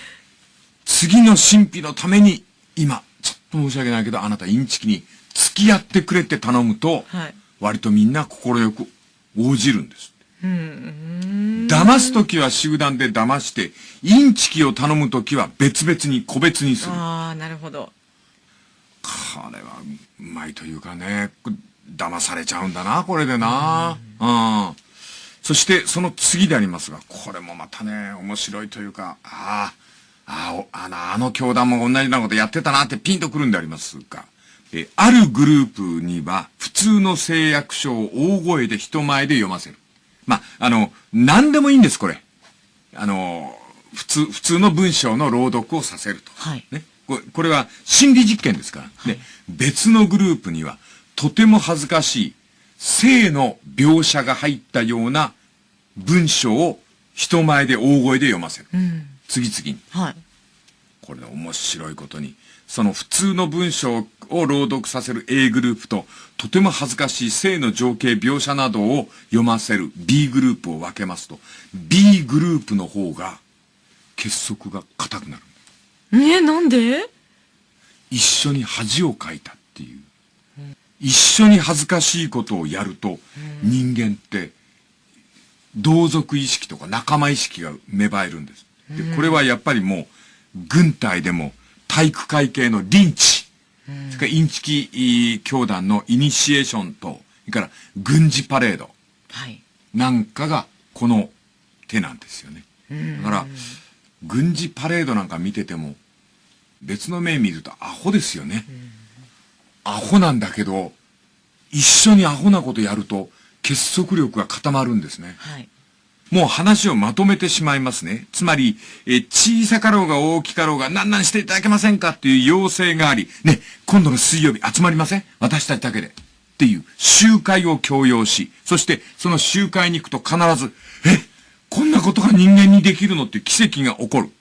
次の神秘のために、今、申し訳ないけど、あなたインチキに付き合ってくれって頼むと、はい、割とみんな快く応じるんです。騙すときは集団で騙して、インチキを頼むときは別々に個別にする。ああ、なるほど。これはうまいというかね、騙されちゃうんだな、これでな。うん。そしてその次でありますが、これもまたね、面白いというか、ああ、あの、あの教団も同じようなことやってたなってピンとくるんでありますが、え、あるグループには普通の誓約書を大声で人前で読ませる。まあ、あの、何でもいいんです、これ。あの、普通、普通の文章の朗読をさせると。はい。ね。これこれは心理実験ですから。はい、別のグループには、とても恥ずかしい、性の描写が入ったような文章を人前で大声で読ませる。うん、次々に。はい。これ面白いことに、その普通の文章を朗読させる A グループと、とても恥ずかしい性の情景描写などを読ませる B グループを分けますと、B グループの方が結束が硬くなる。えなんで？一緒に恥をかいたっていう。一緒に恥ずかしいことをやると、人間って同族意識とか仲間意識が芽生えるんです。で、これはやっぱりもう、軍隊でも体育会系のリンチ、それからインチキ教団のイニシエーションと、それから軍事パレード。なんかがこの手なんですよね。だから、軍事パレードなんか見てても、別の目見るとアホですよね。アホなんだけど、一緒にアホなことやると結束力が固まるんですね。はいもう話をまとめてしまいますね。つまり、え小さかろうが大きかろうが何々していただけませんかっていう要請があり、ね、今度の水曜日集まりません？私たちだけで。っていう集会を強要し、そしてその集会に行くと必ず、えこんなことが人間にできるのって奇跡が起こる。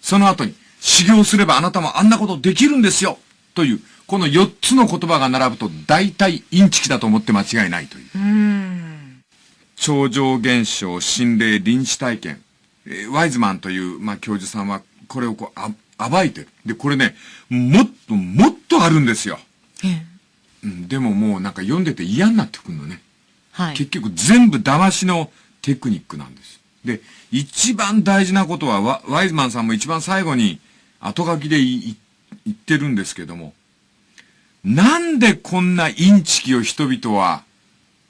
その後に、修行すればあなたもあんなことできるんですよという、この4つの言葉が並ぶと大体インチキだと思って間違いないという。う超常現象、心霊、臨死体験。えー、ワイズマンという、まあ、教授さんは、これをこう、あ、暴いてる。で、これね、もっと、もっとあるんですよ。うん、でももうなんか読んでて嫌になってくるのね。はい。結局全部騙しのテクニックなんです。で、一番大事なことはワ、ワイズマンさんも一番最後に後書きで言ってるんですけども、なんでこんなインチキを人々は、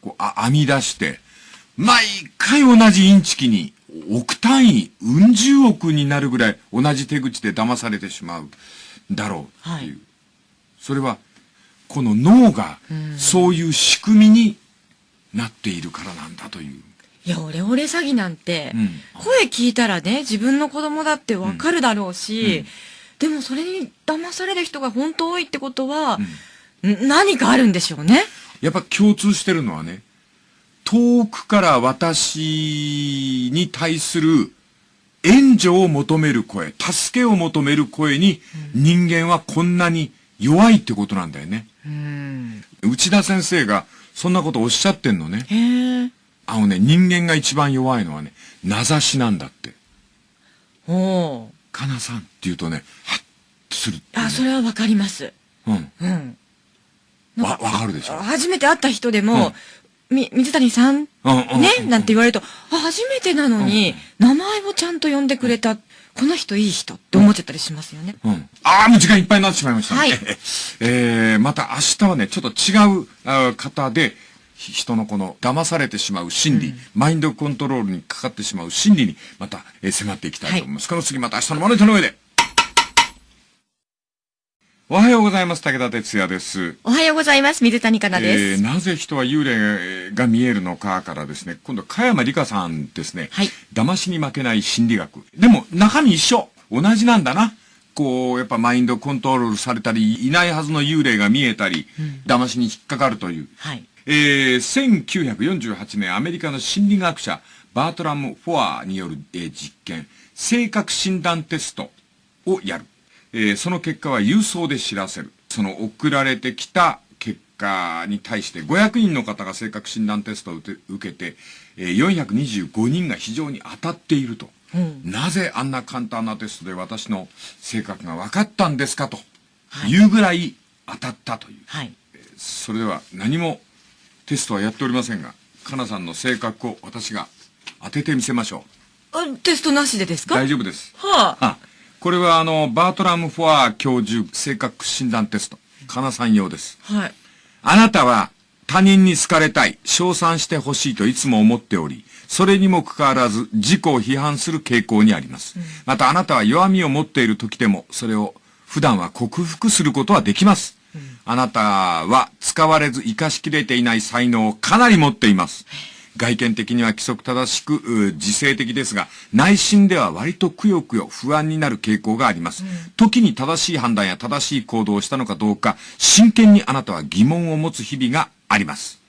こう、あ、編み出して、毎回同じインチキに、億単位、うん十億になるぐらい同じ手口で騙されてしまう。だろうっていう。はい、それは、この脳が、そういう仕組みになっているからなんだという。いや、オレオレ詐欺なんて、うん、声聞いたらね、自分の子供だってわかるだろうし、うん、でもそれに騙される人が本当多いってことは、何かあるんでしょうね。やっぱ共通してるのはね、遠くから私に対する援助を求める声、助けを求める声に人間はこんなに弱いってことなんだよね。うん、内田先生がそんなことおっしゃってんのね。あのね、人間が一番弱いのはね、名指しなんだって。おかなさんって言うとね、はっとする、ね、あ、それはわかります。うん。うん。わ、わかるでしょ。初めて会った人でも、うん、み、水谷さん、うん、ね、なんて言われると、あ、初めてなのに、名前をちゃんと呼んでくれた。この人いい人って思っちゃったりしますよね。うん。ああ、もう時間いっぱいになってしまいました、ね。はい。えー、また明日はね、ちょっと違うあ方で、人のこの騙されてしまう心理、うん、マインドコントロールにかかってしまう心理にまた、えー、迫っていきたいと思います。はい、この次また明日のマネタの上で。おはようございます。武田哲也です。おはようございます。水谷香奈です。えー、なぜ人は幽霊が見えるのかからですね、今度、加山理香さんですね。はい。騙しに負けない心理学。でも、中身一緒。同じなんだな。こう、やっぱマインドコントロールされたり、いないはずの幽霊が見えたり、うん、騙しに引っかかるという。はい。えー、1948年、アメリカの心理学者、バートラム・フォアによる、えー、実験、性格診断テストをやる。えー、その結果は郵送で知らせる。その送られてきた結果に対して500人の方が性格診断テストを受けて、えー、425人が非常に当たっていると、うん、なぜあんな簡単なテストで私の性格が分かったんですかというぐらい当たったという。はい、それでは何もテストはやっておりませんが、かなさんの性格を私が当ててみせましょう。テストなしでですか？大丈夫です。はあ。あこれはあの、バートラム・フォア教授性格診断テスト。かなさん用です。はい。あなたは他人に好かれたい、称賛してほしいといつも思っており、それにもかかわらず自己を批判する傾向にあります。うん、またあなたは弱みを持っている時でも、それを普段は克服することはできます。うん、あなたは使われず活かしきれていない才能をかなり持っています。外見的には規則正しく、自制的ですが、内心では割とくよくよ不安になる傾向があります。うん、時に正しい判断や正しい行動をしたのかどうか、真剣にあなたは疑問を持つ日々があります。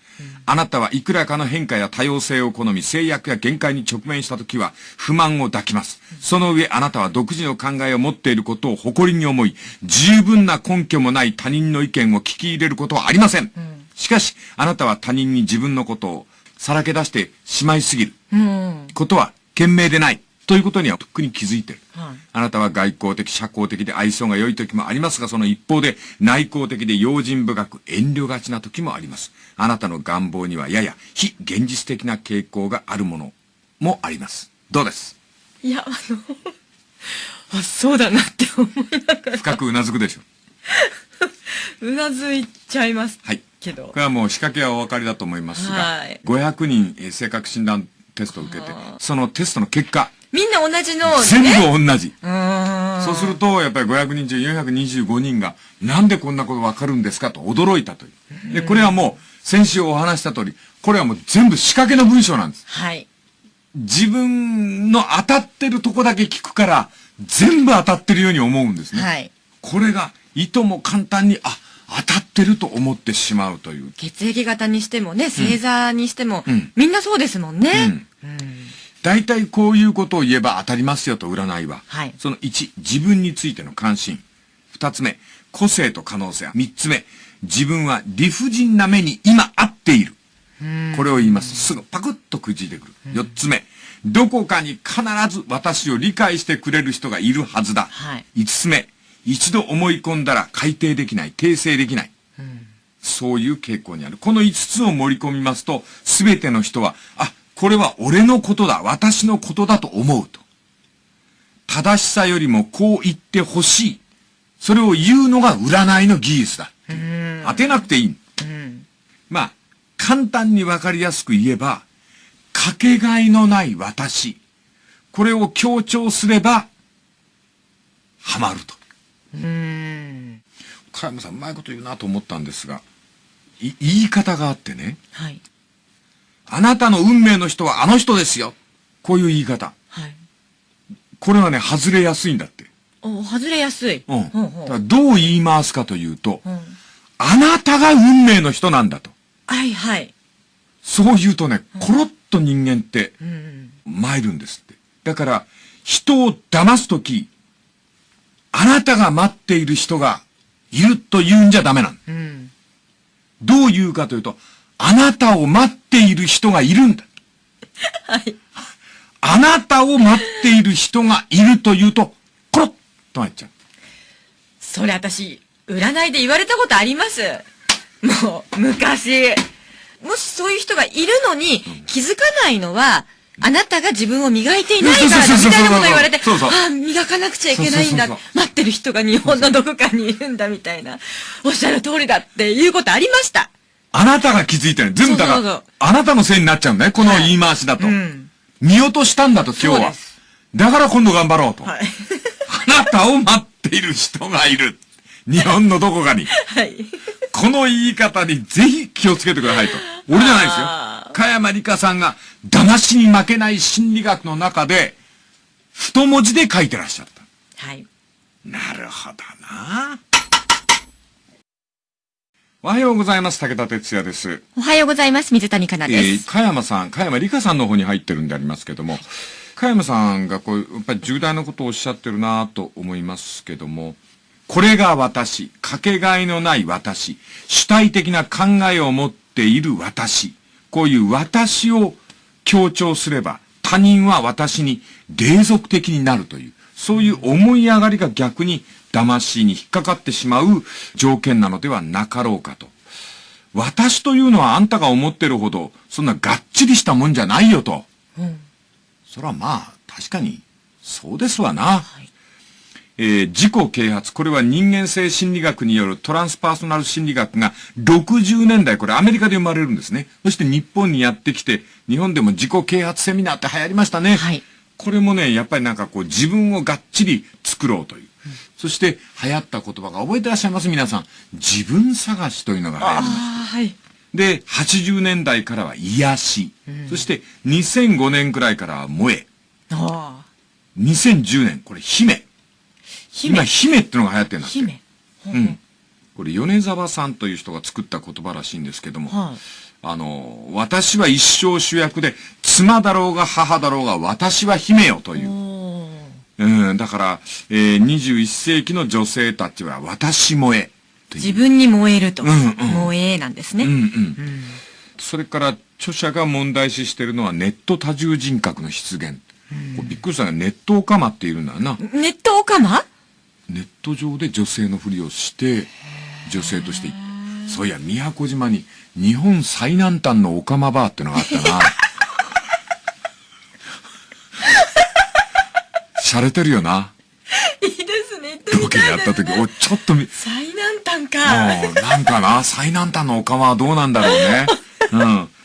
あなたはいくらかの変化や多様性を好み、制約や限界に直面した時は不満を抱きます。その上、あなたは独自の考えを持っていることを誇りに思い、十分な根拠もない他人の意見を聞き入れることはありません。しかし、あなたは他人に自分のことをさらけ出してしまいすぎる。ことは、賢明でない。ということにはとっくに気づいてる。はい、あなたは外交的、社交的で愛想が良い時もありますが、その一方で内向的で用心深く遠慮がちな時もあります。あなたの願望にはやや非現実的な傾向があるものもあります。どうです？いや、あの、あ、そうだなって思いながら。深くうなずくでしょ。うなずいちゃいます。はい。けど。これはもう仕掛けはお分かりだと思いますが、はい、500人性格診断テストを受けて、そのテストの結果、みんな同じの、ね、全部同じ。そうすると、やっぱり500人中425人が、なんでこんなことわかるんですかと驚いたという。で、これはもう、先週お話した通り、これはもう全部仕掛けの文章なんです。はい。自分の当たってるとこだけ聞くから、全部当たってるように思うんですね。はい。これが、いとも簡単に、あ、当たってると思ってしまうという。血液型にしてもね、星座にしても、うん、みんなそうですもんね。うん、大体こういうことを言えば当たりますよと占いは。はい。その1、自分についての関心。2つ目、個性と可能性。3つ目、自分は理不尽な目に今合っている。これを言います。すぐパクッとくじいてくる。4つ目、どこかに必ず私を理解してくれる人がいるはずだ。はい、5つ目、一度思い込んだら改定できない、訂正できない。そういう傾向にある。この5つを盛り込みますと、すべての人は、あ、これは俺のことだ、私のことだと思うと。正しさよりもこう言ってほしい。それを言うのが占いの技術だ。当てなくていい。まあ、簡単にわかりやすく言えば、かけがえのない私。これを強調すれば、ハマると。うん。加山さん、うまいこと言うなと思ったんですが、い、言い方があってね。はい。あなたの運命の人はあの人ですよ。こういう言い方。はい。これはね、外れやすいんだって。お外れやすい。うん。ほうほうだどう言い回すかというと、うん、あなたが運命の人なんだと。はいはい。そう言うとね、コロッと人間って、参るんですって。だから、人を騙すとき、あなたが待っている人がいると言うんじゃダメなん。うん、どう言うかというと、あなたを待っている人がいるんだ。はい。あなたを待っている人がいると言うと、コロッと入っちゃう。それ私、占いで言われたことあります。もう、昔。もしそういう人がいるのに、気づかないのは、あなたが自分を磨いていないからだみたいなこと言われて、ああ、磨かなくちゃいけないんだ。待ってる人が日本のどこかにいるんだみたいな。おっしゃる通りだっていうことありました。あなたが気づいてる。全部だから、あなたのせいになっちゃうんだね。この言い回しだと。見落としたんだと、今日は。だから今度頑張ろうと。はい、あなたを待っている人がいる。日本のどこかに。はい。この言い方にぜひ気をつけてくださいと。俺じゃないですよ。加山里香さんが騙しに負けない心理学の中で、太文字で書いてらっしゃった。はい。なるほどな。おはようございます。武田哲也です。おはようございます。水谷香奈です。えー、加山さん、加山里香さんの方に入ってるんでありますけども、加山さんがこう、やっぱり重大なことをおっしゃってるなと思いますけども、これが私、かけがえのない私、主体的な考えを持っている私、こういう私を強調すれば、他人は私に霊俗的になるという、そういう思い上がりが逆に騙しに引っかかってしまう条件なのではなかろうかと。私というのはあんたが思ってるほど、そんながっちりしたもんじゃないよと。うん、そらまあ、確かに、そうですわな。はいえー、自己啓発。これは人間性心理学によるトランスパーソナル心理学が60年代、これアメリカで生まれるんですね。そして日本にやってきて、日本でも自己啓発セミナーって流行りましたね。はい。これもね、やっぱりなんかこう自分をがっちり作ろうという。うん、そして流行った言葉が覚えてらっしゃいます？皆さん。自分探しというのが流行りました。はい。で、80年代からは癒し。うん、そして2005年くらいからは萌え。ああ。2010年、これ姫。今、姫ってのが流行ってるんだって。姫。うん。これ、米沢さんという人が作った言葉らしいんですけども、はい、あの、私は一生主役で、妻だろうが母だろうが、私は姫よという。うん、だから、えー、21世紀の女性たちは、私萌え。自分に燃えると。うんうん、萌えなんですね。うんうん。うん、それから、著者が問題視しているのは、ネット多重人格の出現。うん、びっくりしたが、ネットオカマっているんだよな。ネットオカマネット上で女性のふりをして女性としてそういや宮古島に日本最南端のオカマバーってのがあったな。洒落てるよな。いいですね。ロケやった時おちょっと最南端か。なんかな最南端のオカマはどうなんだろうね。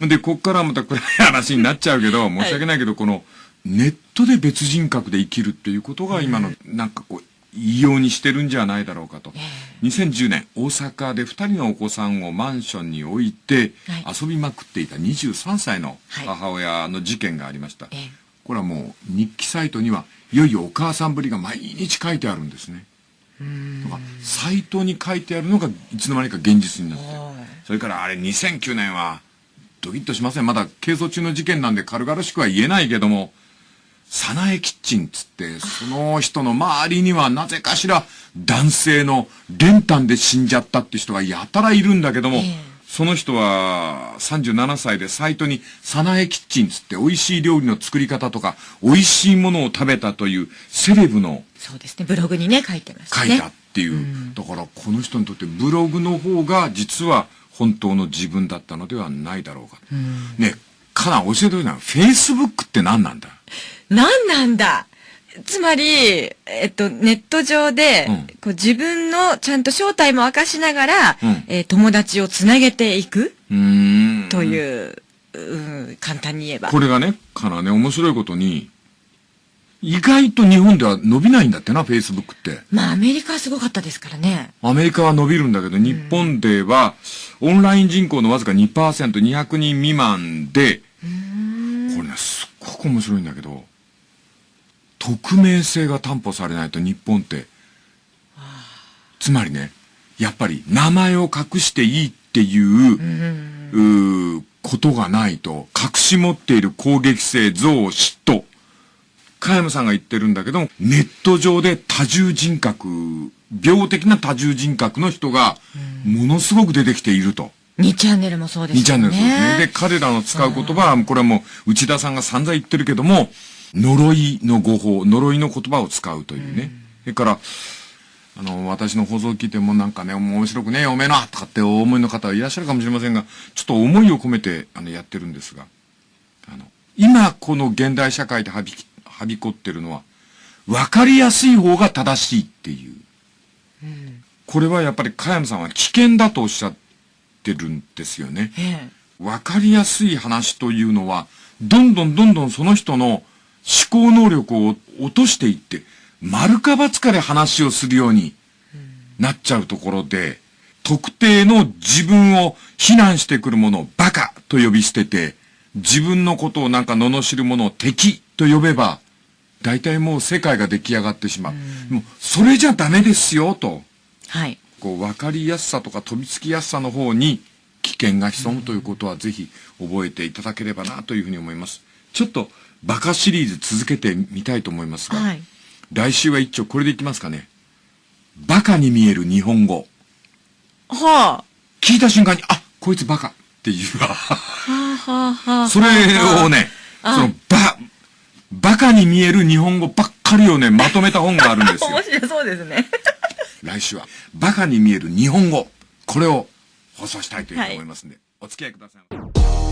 うん。でこっからまた暗い話になっちゃうけど申し訳ないけど、はい、このネットで別人格で生きるっていうことが今の、なんかこう異様にしてるんじゃないだろうかと。2010年、大阪で2人のお子さんをマンションに置いて遊びまくっていた23歳の母親の事件がありました。これはもう日記サイトにはいよいよお母さんぶりが毎日書いてあるんですね。とかサイトに書いてあるのがいつの間にか現実になって。それからあれ2009年はドキッとしません。まだ係争中の事件なんで軽々しくは言えないけどもサナエキッチンつって、その人の周りにはなぜかしら男性の練炭で死んじゃったって人がやたらいるんだけども、えー、その人は37歳でサイトにサナエキッチンつって美味しい料理の作り方とか美味しいものを食べたというセレブのそうですね、ブログにね書いてますね。書いたっていう、うん、だからこの人にとってブログの方が実は本当の自分だったのではないだろうか。うん、ね、かな教えてほしいな。フェイスブックって何なんだ？何なんだ？つまり、えっと、ネット上で、うん、こう自分のちゃんと正体も明かしながら、うん、えー、友達をつなげていく？という、う簡単に言えば。これがね、からね、面白いことに、意外と日本では伸びないんだってな、フェイスブックって。まあ、アメリカはすごかったですからね。アメリカは伸びるんだけど、日本では、オンライン人口のわずか2%、200人未満で、これね、すっごく面白いんだけど、匿名性が担保されないと日本って、つまりね、やっぱり名前を隠していいっていう、うことがないと、隠し持っている攻撃性、憎悪、嫉妬。加山さんが言ってるんだけど、ネット上で多重人格、病的な多重人格の人が、ものすごく出てきていると。2チャンネルもそうですね。2チャンネルそうですね。で、彼らの使う言葉は、これはもう内田さんが散々言ってるけども、呪いの語法、呪いの言葉を使うというね。それから、あの、私の放送を聞いてもなんかね、面白くねえ、おめえなとかってお思いの方はいらっしゃるかもしれませんが、ちょっと思いを込めて、あの、やってるんですが、あの、今この現代社会ではびはびこってるのは、わかりやすい方が正しいっていう。うん、これはやっぱり、かやむさんは危険だとおっしゃってるんですよね。わかりやすい話というのは、どんどんどんどんその人の思考能力を落としていって、丸か×かで話をするようになっちゃうところで、特定の自分を非難してくるものをバカと呼び捨てて、自分のことをなんか罵るものを敵と呼べば、大体もう世界が出来上がってしまう。うもう、それじゃダメですよ、と。はい。こう、わかりやすさとか飛びつきやすさの方に危険が潜むということはぜひ覚えていただければなというふうに思います。ちょっと、バカシリーズ続けてみたいと思いますが、はい、来週は一丁これでいきますかね。バカに見える日本語。はあ。聞いた瞬間に、あ、こいつバカっていうわ。はあはあはあ。それをね、その、ば、バカに見える日本語ばっかりをね、まとめた本があるんですよ。面白そうですね。来週は、バカに見える日本語。これを放送したいというふうに思いますんで、はい、お付き合いください。